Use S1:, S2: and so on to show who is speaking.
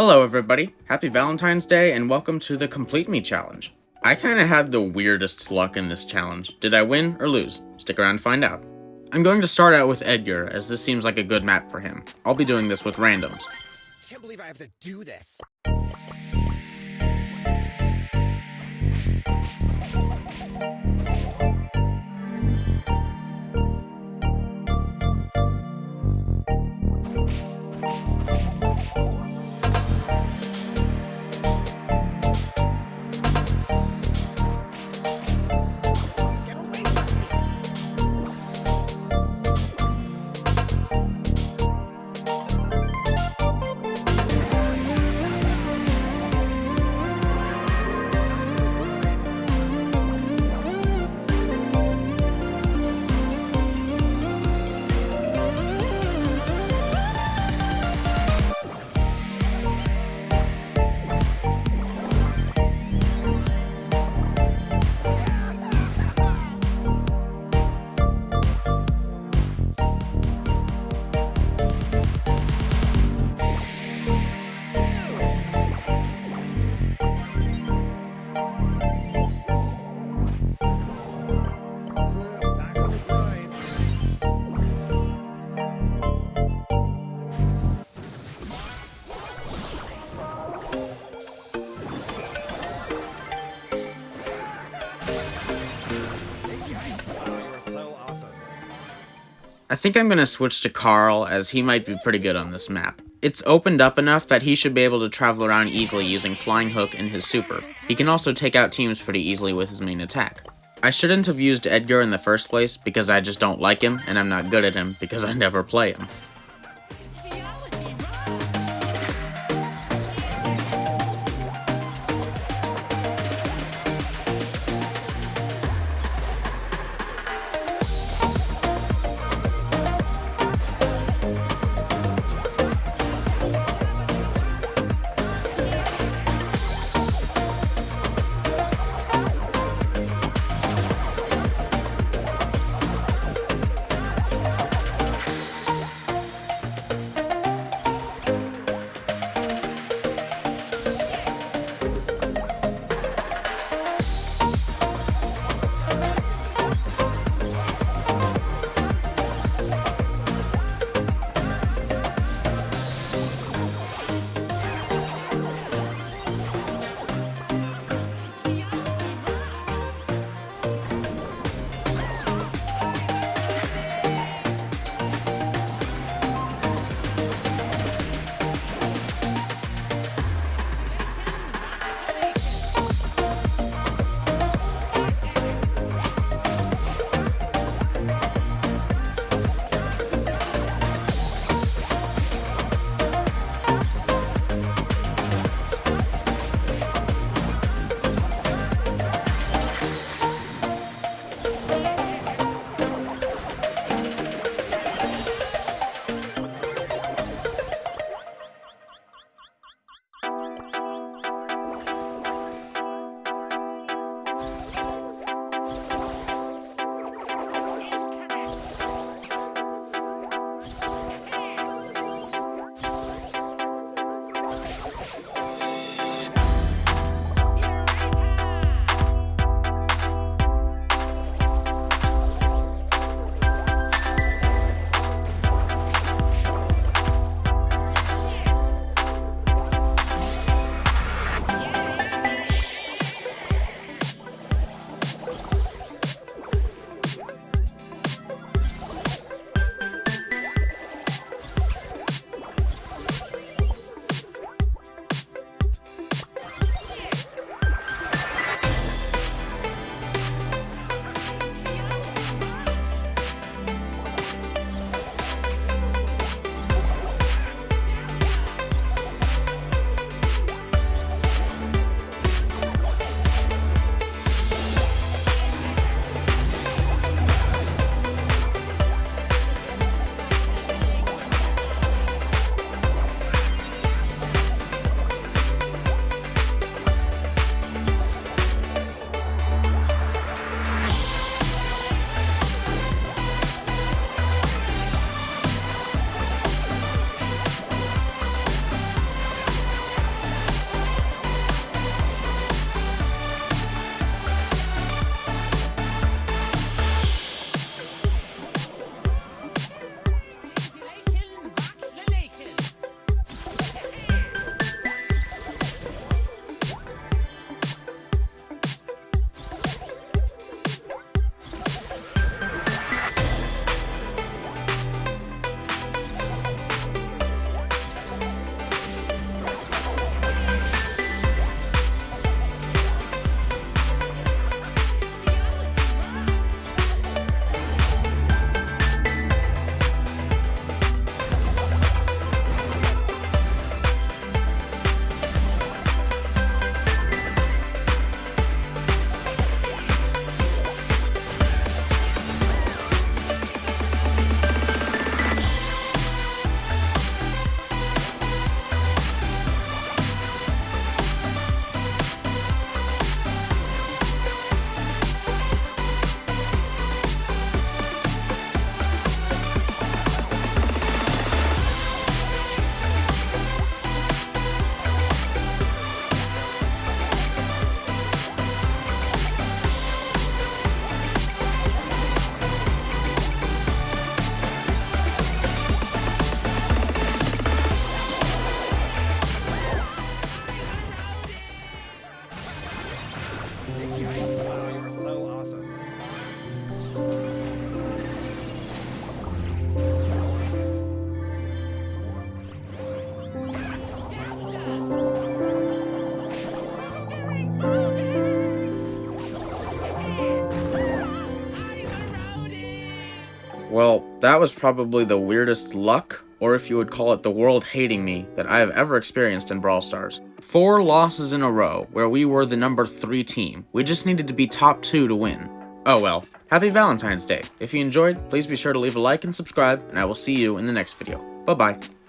S1: Hello everybody, happy Valentine's Day and welcome to the Complete Me Challenge. I kinda had the weirdest luck in this challenge. Did I win or lose? Stick around to find out. I'm going to start out with Edgar, as this seems like a good map for him. I'll be doing this with randoms.
S2: Can't believe I have to do this.
S1: I think I'm gonna switch to Carl, as he might be pretty good on this map. It's opened up enough that he should be able to travel around easily using Flying Hook and his super. He can also take out teams pretty easily with his main attack. I shouldn't have used Edgar in the first place because I just don't like him, and I'm not good at him because I never play him. Well, that was probably the weirdest luck, or if you would call it the world hating me, that I have ever experienced in Brawl Stars. Four losses in a row, where we were the number 3 team. We just needed to be top 2 to win. Oh well. Happy Valentine's Day. If you enjoyed, please be sure to leave a like and subscribe, and I will see you in the next video. Bye bye.